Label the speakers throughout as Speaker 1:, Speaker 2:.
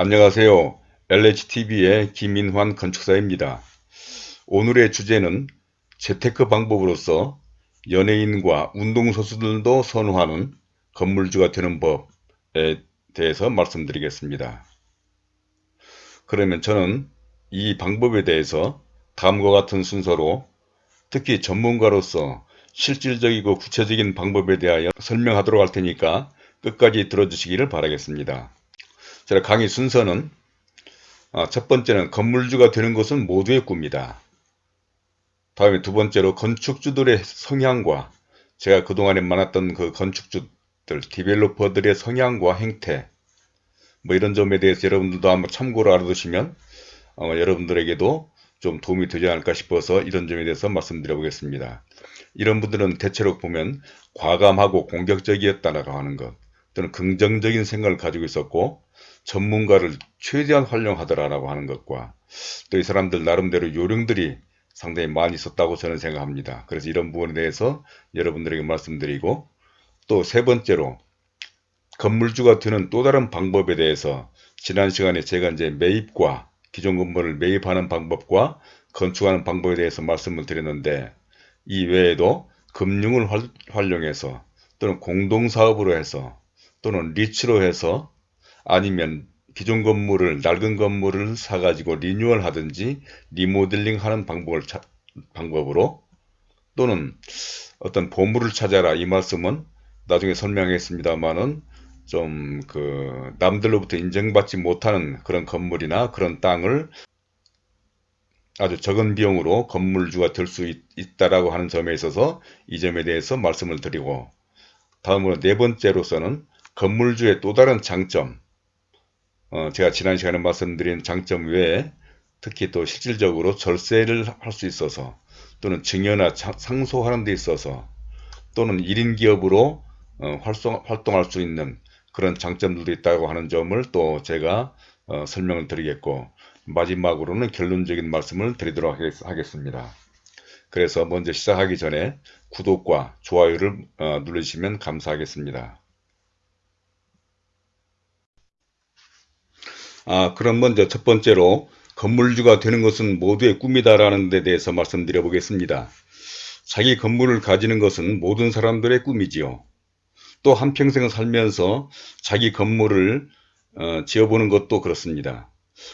Speaker 1: 안녕하세요. LHTV의 김민환 건축사입니다. 오늘의 주제는 재테크 방법으로서 연예인과 운동선수들도 선호하는 건물주가 되는 법에 대해서 말씀드리겠습니다. 그러면 저는 이 방법에 대해서 다음과 같은 순서로 특히 전문가로서 실질적이고 구체적인 방법에 대하여 설명하도록 할 테니까 끝까지 들어주시기를 바라겠습니다. 제가 강의 순서는 아, 첫 번째는 건물주가 되는 것은 모두의 꿈이다. 다음에 두 번째로 건축주들의 성향과 제가 그동안에 만났던 그 건축주들, 디벨로퍼들의 성향과 행태 뭐 이런 점에 대해서 여러분들도 한번 참고로 알아두시면 아마 여러분들에게도 좀 도움이 되지 않을까 싶어서 이런 점에 대해서 말씀드려 보겠습니다. 이런 분들은 대체로 보면 과감하고 공격적이었다라고 하는 것 또는 긍정적인 생각을 가지고 있었고 전문가를 최대한 활용하더라라고 하는 것과 또 이 사람들 나름대로 요령들이 상당히 많이 있었다고 저는 생각합니다. 그래서 이런 부분에 대해서 여러분들에게 말씀드리고 또 세 번째로 건물주가 되는 또 다른 방법에 대해서 지난 시간에 제가 이제 매입과 기존 건물을 매입하는 방법과 건축하는 방법에 대해서 말씀을 드렸는데 이 외에도 금융을 활용해서 또는 공동사업으로 해서 또는 리츠로 해서 아니면 기존 건물을 낡은 건물을 사가지고 리뉴얼 하든지 리모델링 하는 방법을 차, 방법으로 또는 어떤 보물을 찾아라 이 말씀은 나중에 설명하겠습니다만은 좀 그 남들로부터 인정받지 못하는 그런 건물이나 그런 땅을 아주 적은 비용으로 건물주가 될 수 있다라고 하는 점에 있어서 이 점에 대해서 말씀을 드리고 다음으로 네 번째로서는 건물주의 또 다른 장점 어, 제가 지난 시간에 말씀드린 장점 외에 특히 또 실질적으로 절세를 할 수 있어서 또는 증여나 상소하는 데 있어서 또는 1인 기업으로 어, 활성, 활동할 수 있는 그런 장점들도 있다고 하는 점을 또 제가 어, 설명을 드리겠고 마지막으로는 결론적인 말씀을 드리도록 하겠습니다. 그래서 먼저 시작하기 전에 구독과 좋아요를 어, 누르시면 감사하겠습니다. 아, 그럼 먼저 첫 번째로 건물주가 되는 것은 모두의 꿈이다라는 데 대해서 말씀드려 보겠습니다. 자기 건물을 가지는 것은 모든 사람들의 꿈이지요. 또 한평생 살면서 자기 건물을 어, 지어보는 것도 그렇습니다.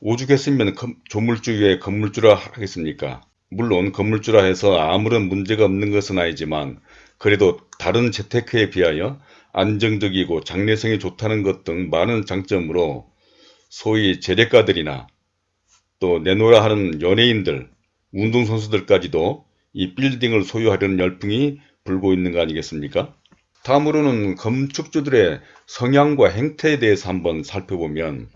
Speaker 1: 오죽했으면 조물주에 건물주라 하겠습니까? 물론 건물주라 해서 아무런 문제가 없는 것은 아니지만 그래도 다른 재테크에 비하여 안정적이고 장래성이 좋다는 것 등 많은 장점으로 소위 재래가들이나 또 내놓으라 하는 연예인들, 운동선수들까지도 이 빌딩을 소유하려는 열풍이 불고 있는 거 아니겠습니까? 다음으로는 건축주들의 성향과 행태에 대해서 한번 살펴보면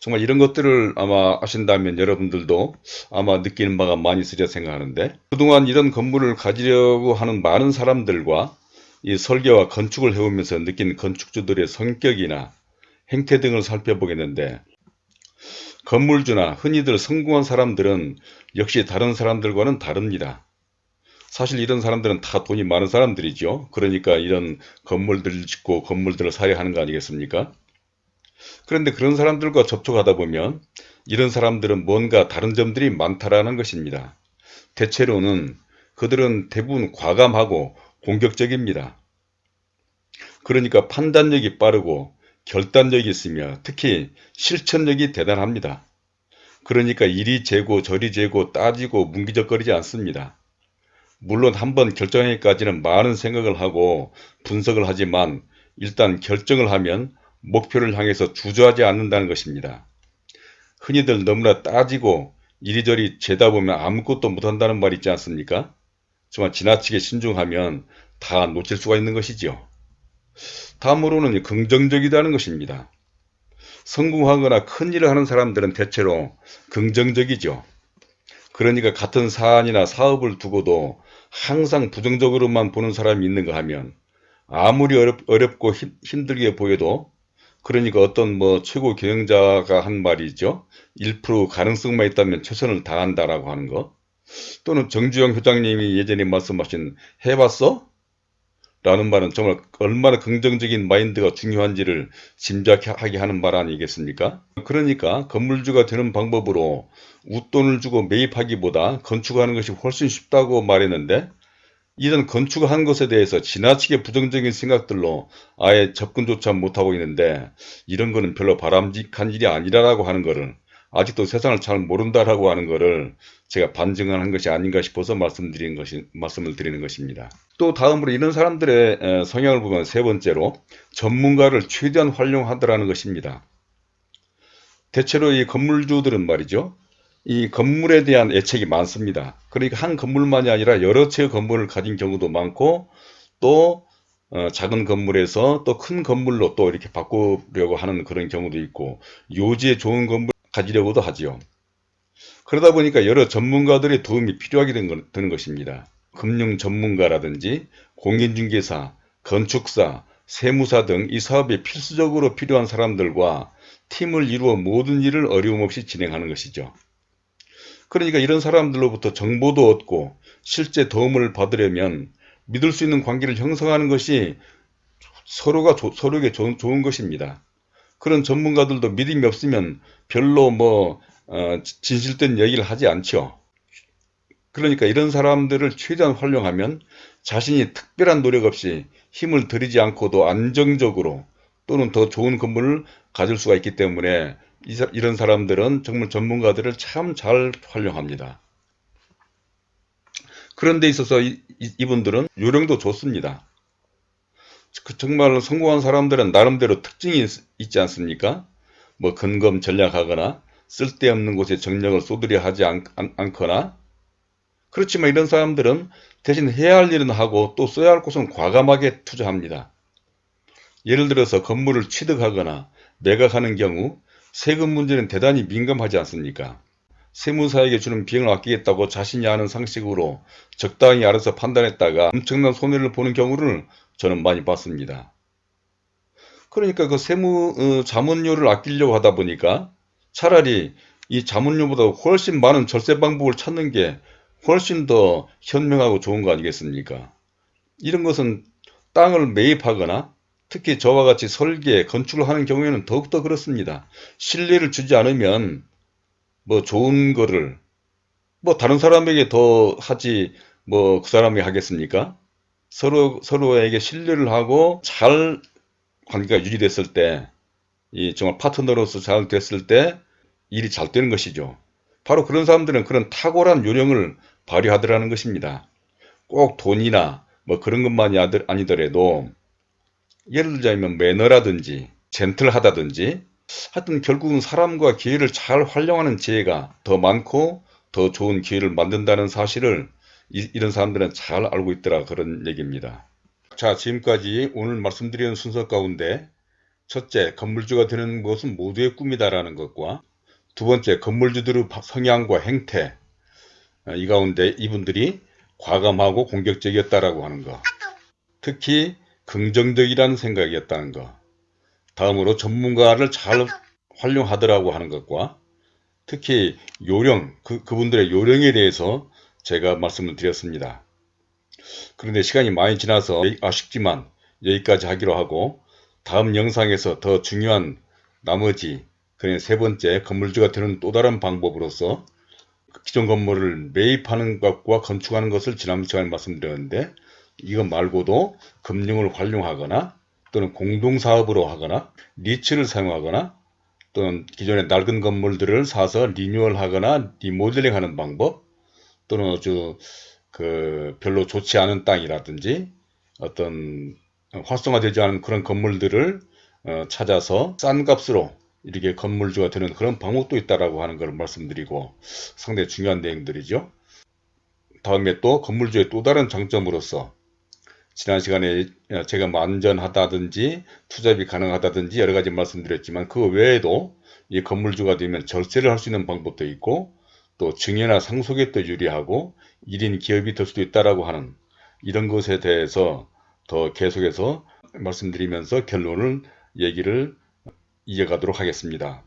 Speaker 1: 정말 이런 것들을 아마 아신다면 여러분들도 아마 느끼는 바가 많이 있으리라 생각하는데 그동안 이런 건물을 가지려고 하는 많은 사람들과 이 설계와 건축을 해오면서 느낀 건축주들의 성격이나 행태 등을 살펴보겠는데 건물주나 흔히들 성공한 사람들은 역시 다른 사람들과는 다릅니다. 사실 이런 사람들은 다 돈이 많은 사람들이죠. 그러니까 이런 건물들을 짓고 건물들을 사려 하는 거 아니겠습니까? 그런데 그런 사람들과 접촉하다 보면 이런 사람들은 뭔가 다른 점들이 많다라는 것입니다. 대체로는 그들은 대부분 과감하고 공격적입니다. 그러니까 판단력이 빠르고 결단력이 있으며 특히 실천력이 대단합니다. 그러니까 이리 재고 저리 재고 따지고 문기적거리지 않습니다. 물론 한번 결정하기까지는 많은 생각을 하고 분석을 하지만 일단 결정을 하면 목표를 향해서 주저하지 않는다는 것입니다. 흔히들 너무나 따지고 이리저리 재다 보면 아무것도 못한다는 말 있지 않습니까? 정말 지나치게 신중하면 다 놓칠 수가 있는 것이지요. 다음으로는 긍정적이다는 것입니다. 성공하거나 큰 일을 하는 사람들은 대체로 긍정적이죠. 그러니까 같은 사안이나 사업을 두고도 항상 부정적으로만 보는 사람이 있는가 하면 아무리 어렵, 어렵고 힘, 들게 보여도 그러니까 어떤 뭐 최고 경영자가 한 말이죠. 1% 가능성만 있다면 최선을 다한다라고 하는 거. 또는 정주영 회장님이 예전에 말씀하신 해봤어? 라는 말은 정말 얼마나 긍정적인 마인드가 중요한지를 짐작하게 하는 말 아니겠습니까? 그러니까 건물주가 되는 방법으로 웃돈을 주고 매입하기보다 건축하는 것이 훨씬 쉽다고 말했는데 이런 건축한 것에 대해서 지나치게 부정적인 생각들로 아예 접근조차 못하고 있는데 이런 거는 별로 바람직한 일이 아니라고 하는 것을 아직도 세상을 잘 모른다라고 하는 것을 제가 반증한 것이 아닌가 싶어서 말씀드리는 것이, 말씀을 드리는 것입니다. 또 다음으로 이런 사람들의 성향을 보면 세 번째로 전문가를 최대한 활용하더라는 것입니다. 대체로 이 건물주들은 말이죠. 이 건물에 대한 애착이 많습니다. 그러니까 한 건물만이 아니라 여러 채의 건물을 가진 경우도 많고 또 어, 작은 건물에서 또 큰 건물로 또 이렇게 바꾸려고 하는 그런 경우도 있고 요지에 좋은 건물 가지려고도 하지요. 그러다 보니까 여러 전문가들의 도움이 필요하게 되는 것입니다. 금융 전문가라든지 공인중개사, 건축사, 세무사 등 이 사업에 필수적으로 필요한 사람들과 팀을 이루어 모든 일을 어려움 없이 진행하는 것이죠. 그러니까 이런 사람들로부터 정보도 얻고 실제 도움을 받으려면 믿을 수 있는 관계를 형성하는 것이 서로가 조, 서로에게 조, 좋은 것입니다. 그런 전문가들도 믿음이 없으면 별로 뭐 어, 진실된 얘기를 하지 않죠. 그러니까 이런 사람들을 최대한 활용하면 자신이 특별한 노력 없이 힘을 들이지 않고도 안정적으로 또는 더 좋은 건물을 가질 수가 있기 때문에 이런 사람들은 정말 전문가들을 참 잘 활용합니다. 그런 데 있어서 이, 분들은 요령도 좋습니다. 그 정말 성공한 사람들은 나름대로 특징이 있지 않습니까? 뭐 근검 전략하거나 쓸데없는 곳에 정력을 쏟으려 하지 않, 않, 거나 그렇지만 이런 사람들은 대신 해야 할 일은 하고 또 써야 할 곳은 과감하게 투자합니다. 예를 들어서 건물을 취득하거나 매각하는 경우 세금 문제는 대단히 민감하지 않습니까? 세무사에게 주는 비용을 아끼겠다고 자신이 아는 상식으로 적당히 알아서 판단했다가 엄청난 손해를 보는 경우를 저는 많이 봤습니다. 그러니까 그 세무 어, 자문료를 아끼려고 하다 보니까 차라리 이 자문료보다 훨씬 많은 절세 방법을 찾는 게 훨씬 더 현명하고 좋은 거 아니겠습니까? 이런 것은 땅을 매입하거나 특히 저와 같이 설계, 건축을 하는 경우에는 더욱더 그렇습니다. 신뢰를 주지 않으면 뭐 좋은 거를 뭐 다른 사람에게 더 하지 뭐 그 사람이 하겠습니까? 서로 서로에게 신뢰를 하고 잘 관계가 유지됐을 때, 이 정말 파트너로서 잘 됐을 때 일이 잘 되는 것이죠. 바로 그런 사람들은 그런 탁월한 요령을 발휘하더라는 것입니다. 꼭 돈이나 뭐 그런 것만이 아니더라도 예를 들자면 매너라든지 젠틀하다든지 하여튼 결국은 사람과 기회를 잘 활용하는 지혜가 더 많고 더 좋은 기회를 만든다는 사실을 이, 런 사람들은 잘 알고 있더라 그런 얘기입니다. 자 지금까지 오늘 말씀드리는 순서 가운데 첫째 건물주가 되는 것은 모두의 꿈이다라는 것과 두 번째 건물주들의 성향과 행태 이 가운데 이분들이 과감하고 공격적이었다라고 하는 것 특히 긍정적이라는 생각이었다는 것. 다음으로 전문가를 잘 활용하더라고 하는 것과 특히 요령, 그, 그분들의 요령에 대해서 제가 말씀을 드렸습니다. 그런데 시간이 많이 지나서 아쉽지만 여기까지 하기로 하고 다음 영상에서 더 중요한 나머지 그냥 세 번째 건물주가 되는 또 다른 방법으로서 기존 건물을 매입하는 것과 건축하는 것을 지난 시간에 말씀드렸는데 이것 말고도 금융을 활용하거나 또는 공동사업으로 하거나 리츠를 사용하거나 또는 기존의 낡은 건물들을 사서 리뉴얼하거나 리모델링 하는 방법 또는 아주 그 별로 좋지 않은 땅이라든지 어떤 활성화되지 않은 그런 건물들을 어 찾아서 싼 값으로 이렇게 건물주가 되는 그런 방법도 있다라고 하는 것을 말씀드리고 상당히 중요한 내용들이죠. 다음에 또 건물주의 또 다른 장점으로서 지난 시간에 제가 만전하다든지 투잡이 가능하다든지 여러 가지 말씀드렸지만 그 외에도 이 건물주가 되면 절세를 할 수 있는 방법도 있고 또 증여나 상속에 또 유리하고 1인 기업이 될 수도 있다라고 하는 이런 것에 대해서 더 계속해서 말씀드리면서 결론을 얘기를 이어가도록 하겠습니다.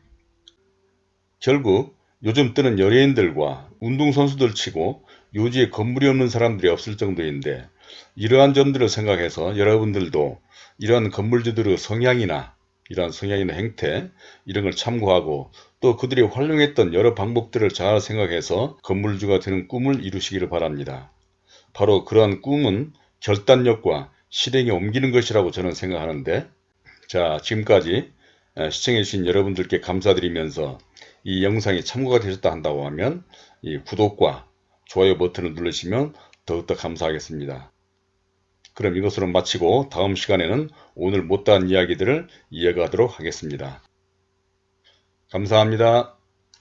Speaker 1: 결국 요즘 뜨는 연예인들과 운동선수들 치고 요지에 건물이 없는 사람들이 없을 정도인데 이러한 점들을 생각해서 여러분들도 이러한 건물주들의 성향이나 이러한 성향이나 행태 이런 걸 참고하고 또 그들이 활용했던 여러 방법들을 잘 생각해서 건물주가 되는 꿈을 이루시기를 바랍니다. 바로 그러한 꿈은 결단력과 실행에 옮기는 것이라고 저는 생각하는데 자 지금까지 시청해주신 여러분들께 감사드리면서 이 영상이 참고가 되셨다 한다고 하면 이 구독과 좋아요 버튼을 누르시면 더욱더 감사하겠습니다. 그럼 이것으로 마치고 다음 시간에는 오늘 못다한 이야기들을 이어가도록 하겠습니다. 감사합니다.